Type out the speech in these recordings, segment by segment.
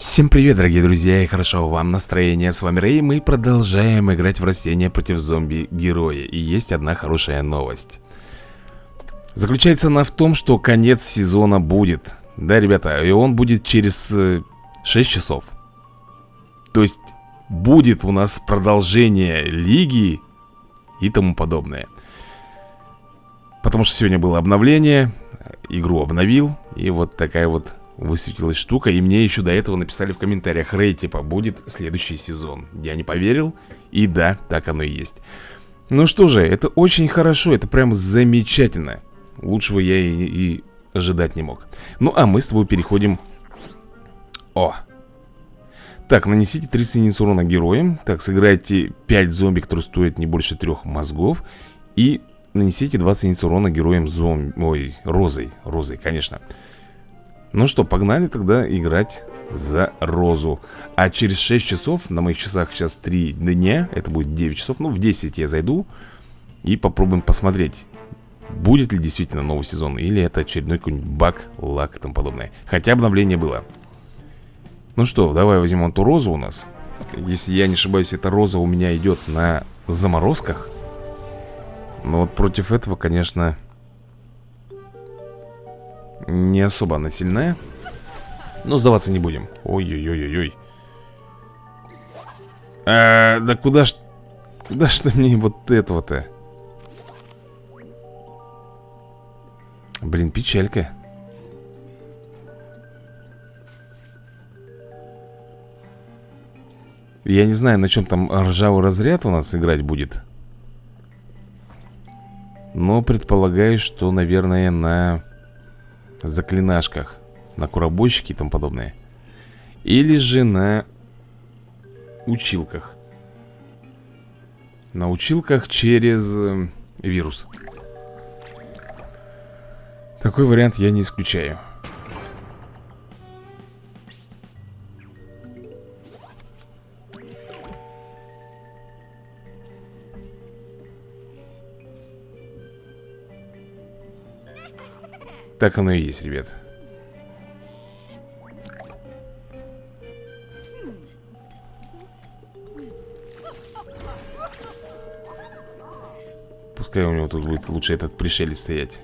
Всем привет, дорогие друзья, и хорошо вам настроение. С вами Рэй, мы продолжаем играть в растения против зомби-героя. И есть одна хорошая новость. Заключается она в том, что конец сезона будет. Да, ребята, и он будет через 6 э, часов. То есть будет у нас продолжение лиги и тому подобное. Потому что сегодня было обновление, игру обновил, и вот такая вот высветилась штука И мне еще до этого написали в комментариях Рэй, типа, будет следующий сезон? Я не поверил, и да, так оно и есть. Ну что же, это очень хорошо, это прям замечательно. Лучшего я и, и ожидать не мог. Ну а мы с тобой переходим. О! Так, нанесите 30 единиц урона героям Так, сыграйте 5 зомби, которые стоят не больше 3 мозгов. И нанесите 20 единиц урона героям зомби Ой, розой, розой, конечно ну что, погнали тогда играть за розу. А через 6 часов, на моих часах сейчас 3 дня Это будет 9 часов, ну в 10 я зайду И попробуем посмотреть Будет ли действительно новый сезон Или это очередной какой-нибудь баг, лак и тому подобное. Хотя обновление было. Ну что, давай возьмем эту розу у нас. Если я не ошибаюсь, эта роза у меня идет на заморозках. Но вот против этого, конечно не особо она сильная. Но сдаваться не будем. Ой-ой-ой-ой-ой. А, Да куда ж Куда ж ты мне вот этого-то? Блин, печалька. Я не знаю, на чем там ржавый разряд у нас играть будет. Но предполагаю, что, наверное, на заклинашках На куробойщике и тому подобное. Или же на училках. На училках через э, вирус. Такой вариант я не исключаю Так оно и есть, ребят. Пускай у него тут будет лучше этот пришелец стоять.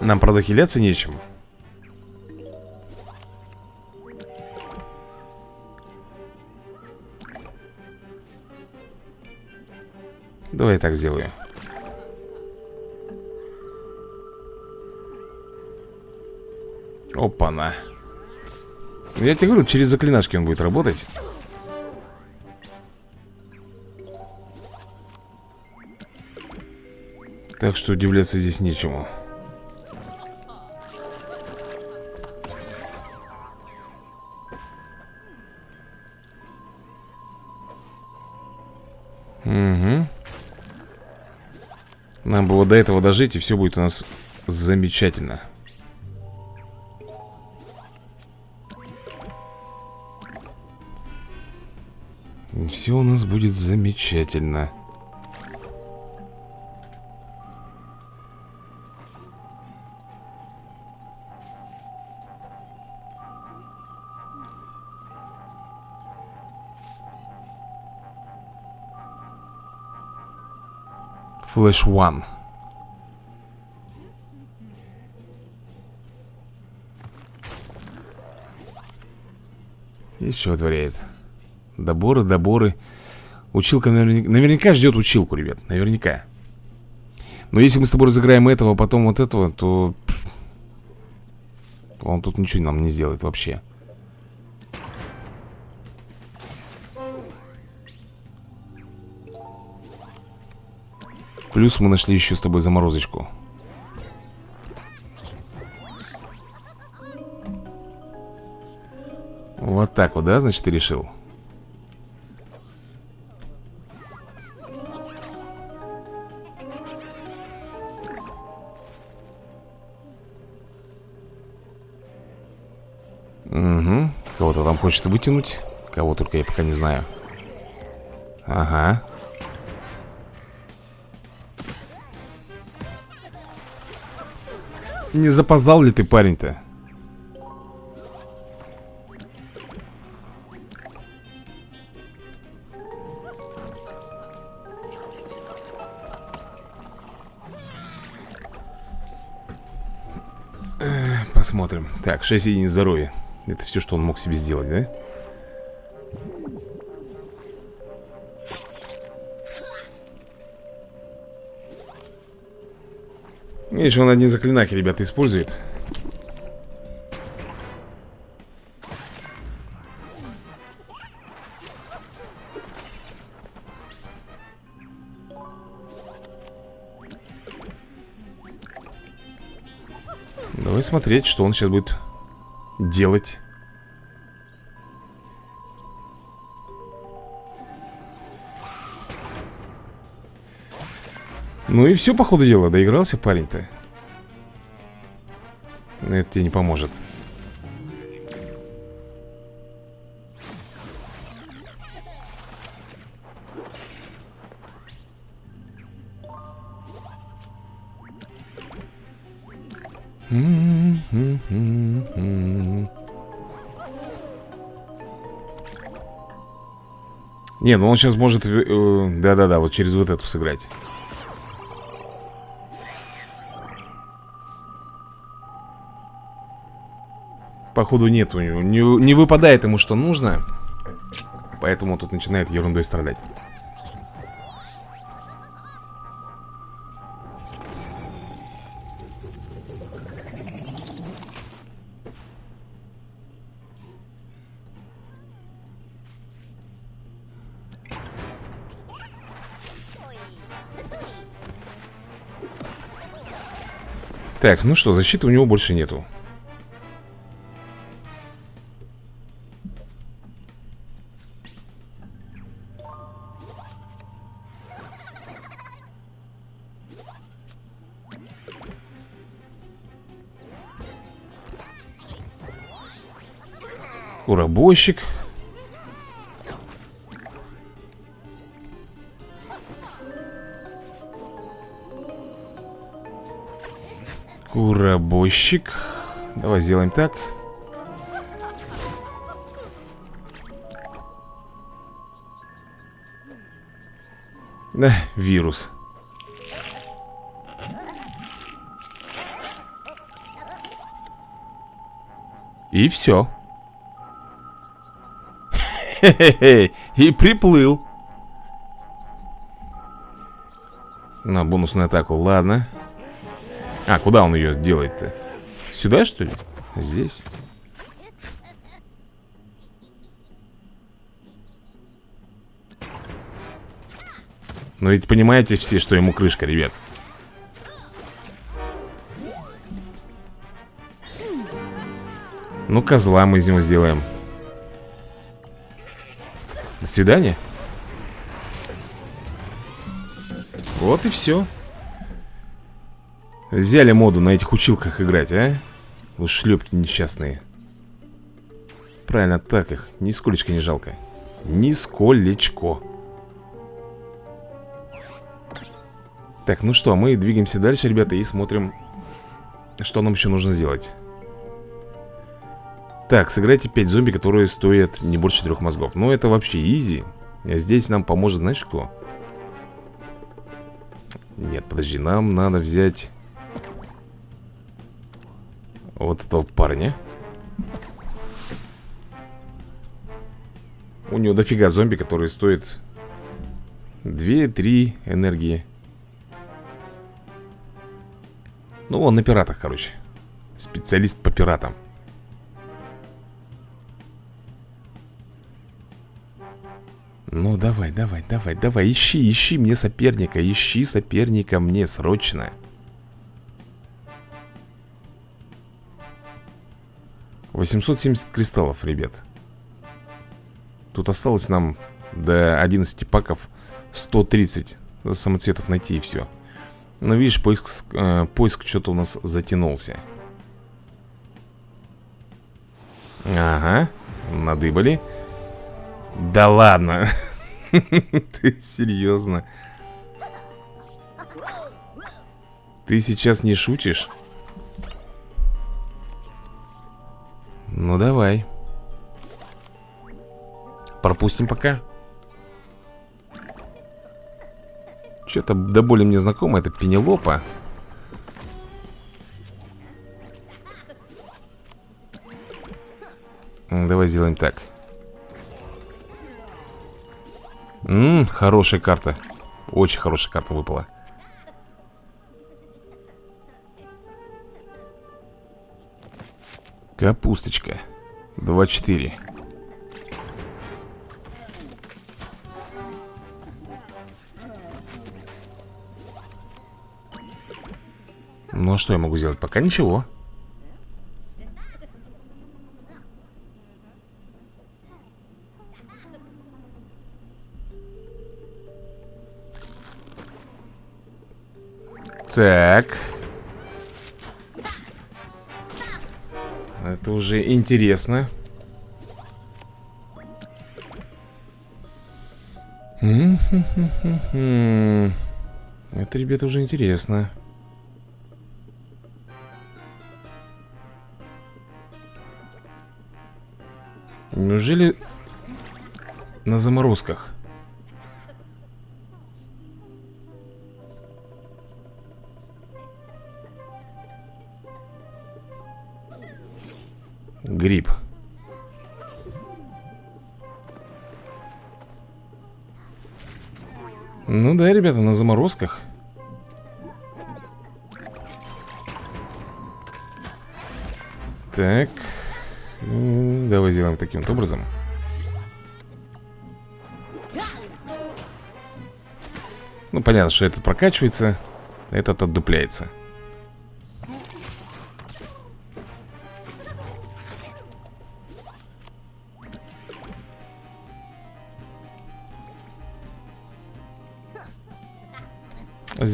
Нам, правда, хиляться нечем Давай я так сделаю. Опа-на. Я тебе говорю, через заклинашки он будет работать. Так что удивляться здесь нечему Нам бы вот до этого дожить, и все будет у нас замечательно. Все у нас будет замечательно. Flash One. Что творяет? Доборы, доборы. Училка наверняка, наверняка ждет училку, ребят. Наверняка. Но если мы с тобой разыграем этого, а потом вот этого, то... Он тут ничего нам не сделает вообще. Плюс мы нашли еще с тобой заморозочку. Вот так вот, да, значит, ты решил? Угу Кого-то там хочет вытянуть Кого только я пока не знаю. Ага Не запоздал ли ты, парень-то? Посмотрим Так, 6 единиц здоровья Это все, что он мог себе сделать, да? Видишь, он одни заклинаки, ребята, использует. Давай смотреть, что он сейчас будет делать Ну и все, по ходу дела, доигрался парень-то. Это тебе не поможет. Не, ну он сейчас может... Э, да-да-да, вот через вот эту сыграть Походу нет у него не, не выпадает ему что нужно. Поэтому тут начинает ерундой страдать. Так, ну что, защиты у него больше нету Урабойщик. Куробойщик. Давай сделаем так. Да, вирус. И все. И приплыл На бонусную атаку, ладно А, куда он ее делает-то? Сюда, что ли? Здесь? Но ведь понимаете все, что ему крышка, ребят Ну, козла мы из него сделаем свидания. Вот и все. Взяли моду на этих училках играть, а? Вы шлепки несчастные. Правильно, так их. Нисколечко не жалко. Нисколечко. Так, ну что, мы двигаемся дальше, ребята, и смотрим, что нам еще нужно сделать. Так, сыграйте 5 зомби, которые стоят не больше 4 мозгов. Ну, это вообще изи. Здесь нам поможет, знаешь кто? Нет, подожди, нам надо взять Вот этого парня. У него дофига зомби, которые стоят 2-3 энергии. Ну, он на пиратах, короче. Специалист по пиратам Ну, давай, давай, давай, давай, ищи, ищи мне соперника, ищи соперника мне срочно. Восемьсот семьдесят кристаллов, ребят. Тут осталось нам до 11 паков 130 самоцветов найти и все. Но видишь, поиск, э, поиск что-то у нас затянулся. Ага, надыбали. Да ладно. Ты серьезно? Ты сейчас не шутишь? Ну давай Пропустим пока Что-то до боли мне знакомо Это Пенелопа Давай сделаем так Ммм, хорошая карта. Очень хорошая карта выпала. Капусточка. 2-4 Ну а что я могу сделать? Пока ничего Так. Это уже интересно. Это, ребята, уже интересно. Неужели на заморозках? Гриб. Ну да, ребята, на заморозках. Так. Давай сделаем таким вот образом. Ну, понятно, что этот прокачивается, этот отдупляется.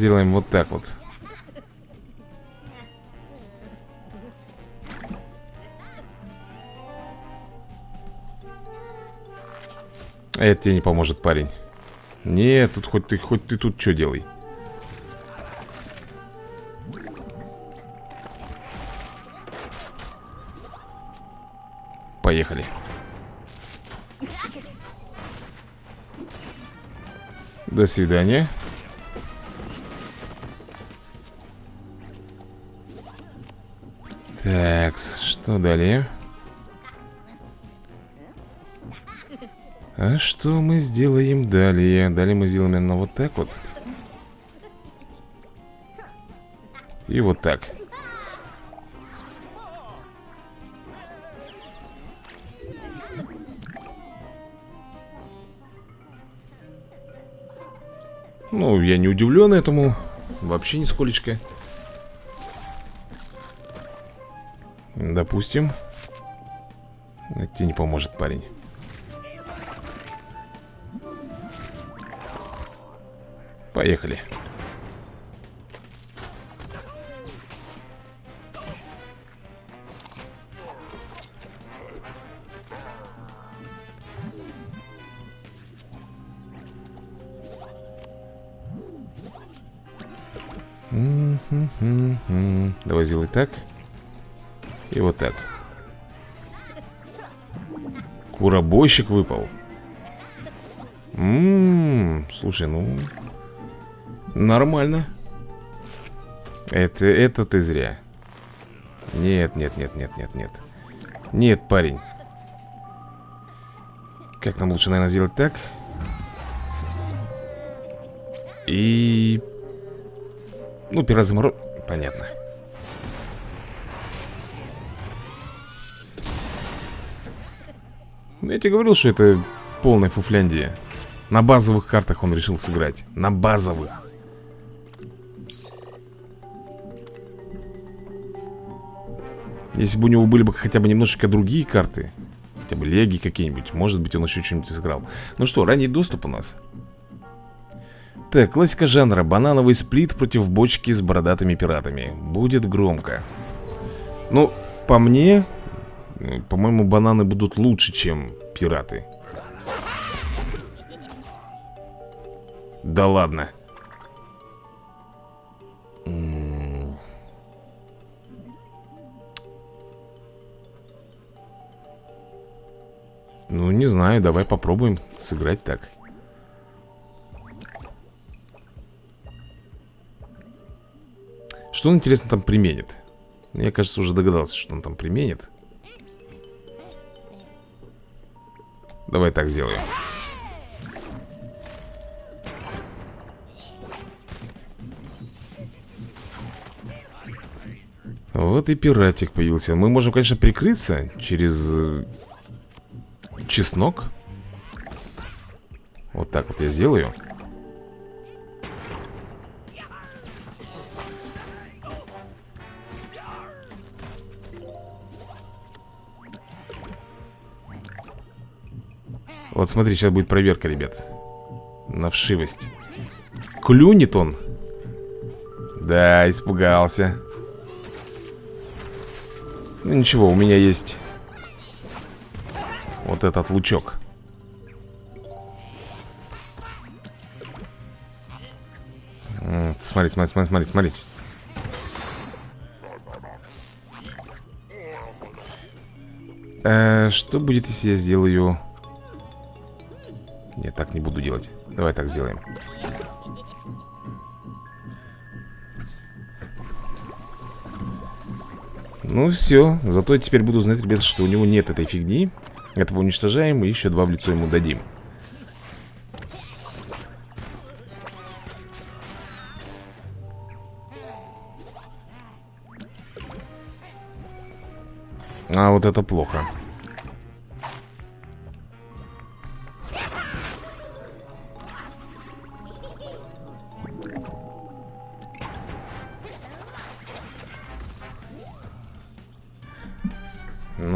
Сделаем вот так вот. Это тебе не поможет, парень. Нет, тут хоть ты, хоть ты тут что делай. Поехали. До свидания. Так, что далее? А что мы сделаем далее? Далее мы сделаем именно вот так вот. И вот так. Ну, я не удивлен этому. Вообще нисколечко. Допустим. Это тебе не поможет, парень. Поехали. Давай сделай так. И вот так. Куробойщик выпал. Ммм, слушай, ну Нормально. Это, это ты зря. Нет, нет, нет, нет, нет, нет. Нет, парень. Как нам лучше, наверное, сделать так? И... Ну, пирозаморо... Понятно Я тебе говорил, что это полная фуфляндия. На базовых картах он решил сыграть. На базовых. Если бы у него были бы хотя бы немножечко другие карты Хотя бы леги какие-нибудь Может быть он еще что-нибудь сыграл. Ну что, ранний доступ у нас. Так, классика жанра. Банановый сплит против бочки с бородатыми пиратами. Будет громко. Ну, по мне По-моему, бананы будут лучше, чем пираты Да ладно. Ну, не знаю, давай попробуем сыграть так. Что он, интересно, там применит? Я, кажется, уже догадался, что он там применит. Давай так сделаем. Вот и пиратик появился. Мы можем, конечно, прикрыться через э, чеснок. Вот так вот я сделаю. Вот смотри, сейчас будет проверка, ребят. На вшивость. Клюнет он? Да, испугался. Ну ничего, у меня есть Вот этот лучок. Смотри, смотри, смотри, смотри, смотри. Э, Что будет, если я сделаю нет, так не буду делать. Давай так сделаем. Ну все, зато я теперь буду знать, ребят, что у него нет этой фигни. Этого уничтожаем и еще два в лицо ему дадим. А вот это плохо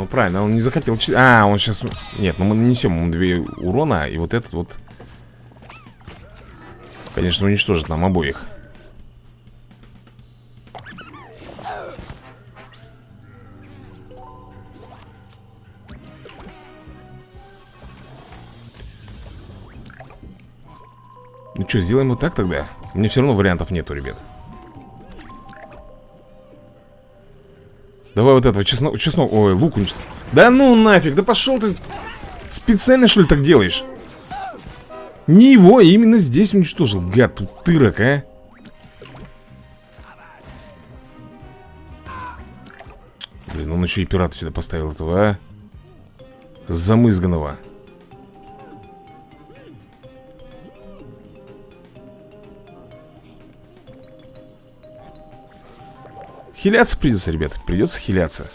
правильно, он не захотел... А, он сейчас... Нет, ну мы нанесем ему две урона, и вот этот вот... Конечно, уничтожит нам обоих. Ну что, сделаем вот так тогда? Мне все равно вариантов нету, ребят. Давай вот этого, чеснок, чеснок, ой, лук уничтожь Да ну нафиг, да пошел ты Специально что ли так делаешь? Не его, а именно здесь уничтожил Гад, тут тырок, а. Блин, он еще и пирата сюда поставил этого, а. Замызганного Хиляться придется, ребят, придется хиляться.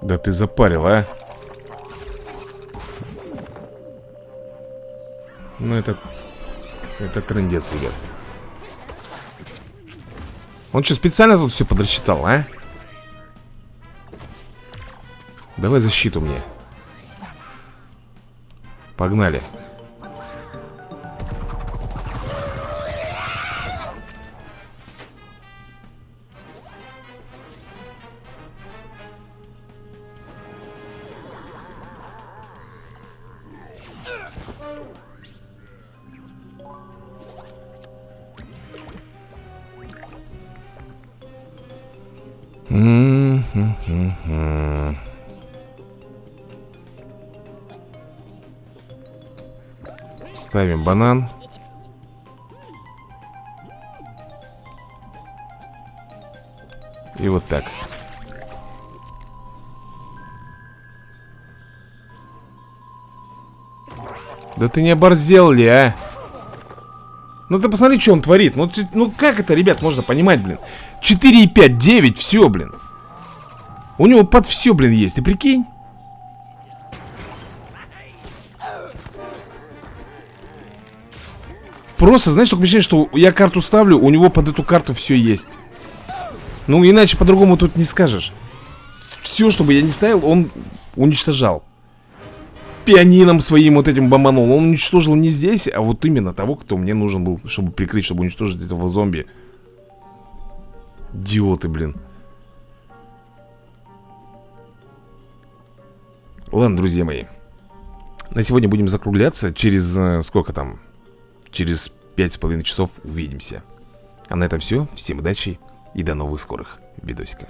Да ты запарил, а? Ну это Это трендец, ребят Он что, специально тут все подрасчитал, а? Давай защиту мне. Погнали Ставим банан. И вот так. Да ты не оборзел ли, а? Ну ты посмотри, что он творит. Ну, ну как это, ребят, можно понимать, блин? 4,5, 9, все, блин. У него под все, блин, есть, ты прикинь Просто, знаешь, только ощущение, что я карту ставлю, у него под эту карту все есть. Ну, иначе по-другому тут не скажешь. Все, что бы я не ставил, он уничтожал. Пианином своим вот этим бомбанул. Он уничтожил не здесь, а вот именно того, кто мне нужен был, чтобы прикрыть, чтобы уничтожить этого зомби. Идиоты, блин Ладно, друзья мои На сегодня будем закругляться Через э, сколько там? Через пять с половиной часов увидимся. А на этом все, всем удачи И до новых скорых видосиков